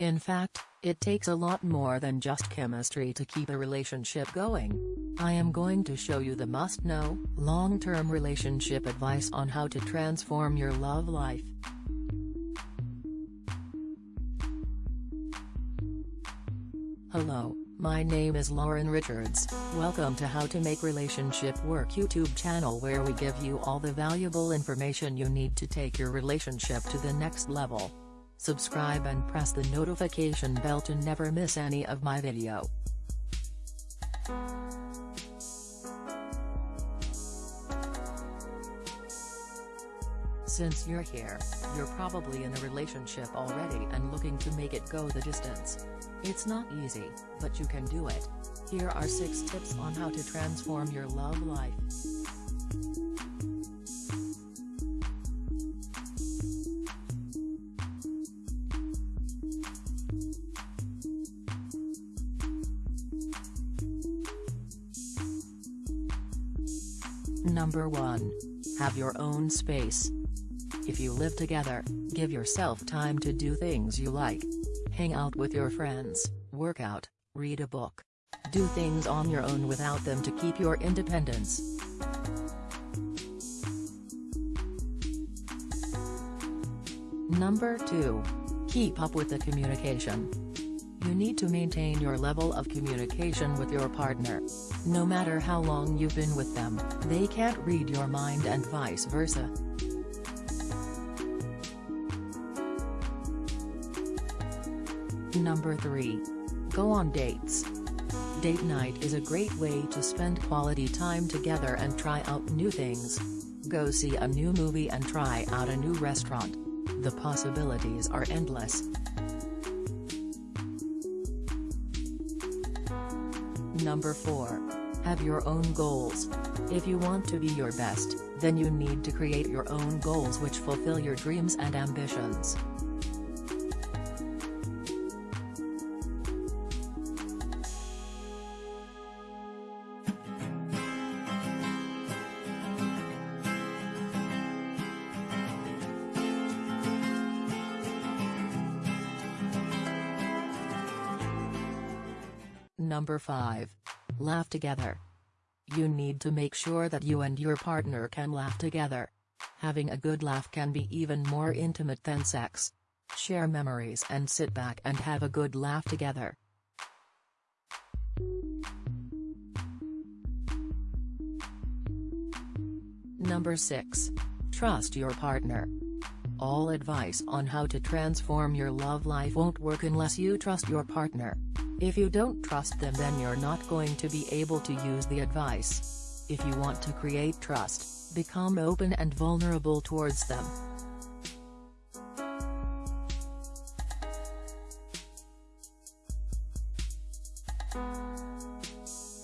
In fact, it takes a lot more than just chemistry to keep a relationship going. I am going to show you the must-know, long-term relationship advice on how to transform your love life. Hello, my name is Lauren Richards, welcome to How to Make Relationship Work YouTube channel where we give you all the valuable information you need to take your relationship to the next level. Subscribe and press the notification bell to never miss any of my video. Since you're here, you're probably in a relationship already and looking to make it go the distance. It's not easy, but you can do it. Here are 6 tips on how to transform your love life. Number 1. Have your own space. If you live together, give yourself time to do things you like. Hang out with your friends, work out, read a book. Do things on your own without them to keep your independence. Number 2. Keep up with the communication. You need to maintain your level of communication with your partner. No matter how long you've been with them, they can't read your mind and vice versa. Number 3. Go on dates. Date night is a great way to spend quality time together and try out new things. Go see a new movie and try out a new restaurant. The possibilities are endless. Number 4. Have your own goals. If you want to be your best, then you need to create your own goals which fulfill your dreams and ambitions. Number 5. Laugh together. You need to make sure that you and your partner can laugh together. Having a good laugh can be even more intimate than sex. Share memories and sit back and have a good laugh together. Number 6. Trust your partner. All advice on how to transform your love life won't work unless you trust your partner. If you don't trust them then you're not going to be able to use the advice. If you want to create trust, become open and vulnerable towards them.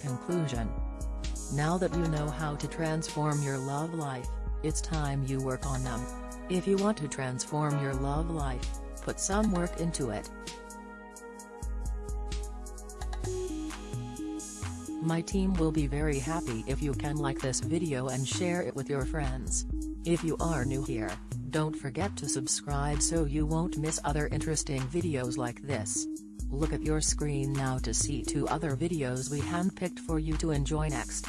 Conclusion Now that you know how to transform your love life, it's time you work on them. If you want to transform your love life, put some work into it. My team will be very happy if you can like this video and share it with your friends. If you are new here, don't forget to subscribe so you won't miss other interesting videos like this. Look at your screen now to see two other videos we handpicked for you to enjoy next.